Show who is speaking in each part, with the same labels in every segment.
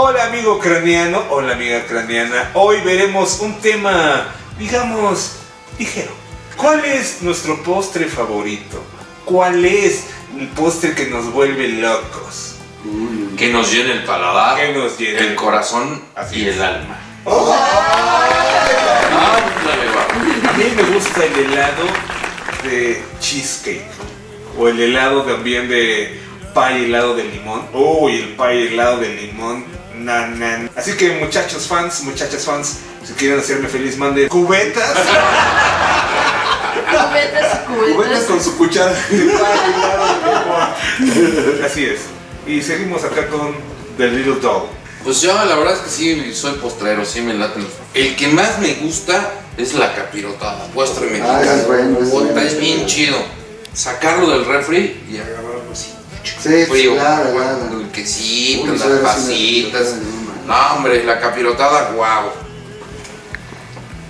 Speaker 1: Hola amigo craneano, hola amiga craneana. Hoy veremos un tema, digamos, ligero. ¿Cuál es nuestro postre favorito? ¿Cuál es el postre que nos vuelve locos?
Speaker 2: Que nos llene el paladar,
Speaker 1: Que nos llene
Speaker 2: el corazón
Speaker 1: Así
Speaker 2: y
Speaker 1: es.
Speaker 2: el alma.
Speaker 1: Oh, a mí me gusta el helado de cheesecake. O el helado también de pie helado de limón. Uy, el pie helado de limón. Na, na, na. Así que muchachos fans, muchachas fans, si quieren hacerme feliz, manden cubetas.
Speaker 3: Cubetas y
Speaker 4: Cubetas
Speaker 3: cubetas.
Speaker 4: con su cuchara.
Speaker 1: Así es. Y seguimos acá con The Little Doll.
Speaker 2: Pues yo la verdad es que sí soy postrero, sí me laten. los- El que más me gusta es la capirotada, postre mexicano.
Speaker 5: Ah, es bueno, es
Speaker 2: Puta,
Speaker 5: bueno.
Speaker 2: es bien chido. Sacarlo del refri y agarrarlo así.
Speaker 5: Sí,
Speaker 2: Frío,
Speaker 5: claro,
Speaker 2: con
Speaker 5: claro.
Speaker 2: el quesito,
Speaker 5: Uy,
Speaker 2: las pasitas. No, hombre, la capirotada, guau.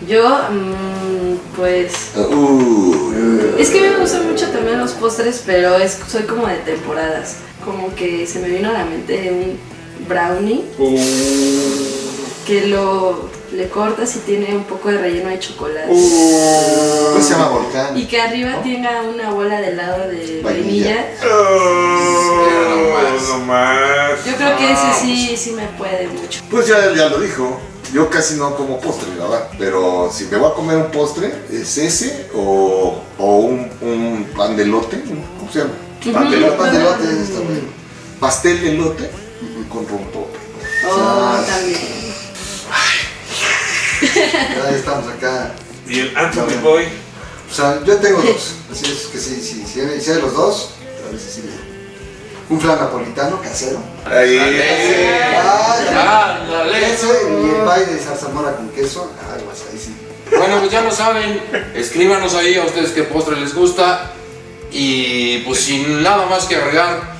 Speaker 3: Yo, mm, pues.
Speaker 4: Uh,
Speaker 3: Es que me gustan mucho también los postres, pero es, soy como de temporadas. Como que se me vino a la mente un brownie que lo le cortas y tiene un poco de relleno de chocolate.
Speaker 5: ¿Cómo se llama volcán?
Speaker 3: Y que arriba tenga una bola de helado de
Speaker 5: Vainilla.
Speaker 3: vainilla.
Speaker 1: Oh, no más.
Speaker 3: Yo creo que ese sí, sí me puede mucho.
Speaker 4: Pues ya, ya lo dijo. Yo casi no como postre, la verdad. Pero si me voy a comer un postre, es ese o, o un, un pan de lote. ¿Cómo se llama? Pan de lote.
Speaker 5: pan de lote está.
Speaker 4: Pastel de lote con rompope.
Speaker 1: Y el Anthony Boy.
Speaker 5: O sea, yo tengo dos. Así es que sí, sí, si hay si hay los dos, a veces sí. Un flan napolitano casero.
Speaker 1: Ahí.
Speaker 5: Ah, y el pie de zarzamora con queso. Ay, pues ahí sí.
Speaker 2: Bueno, pues ya lo saben. Escríbanos ahí a ustedes qué postre les gusta. Y pues sin nada más que agregar,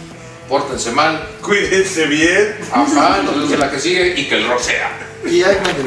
Speaker 2: pórtense mal.
Speaker 1: Cuídense bien.
Speaker 2: Ajá, nos vemos en la que sigue y que el rock sea.
Speaker 5: Y hay más de.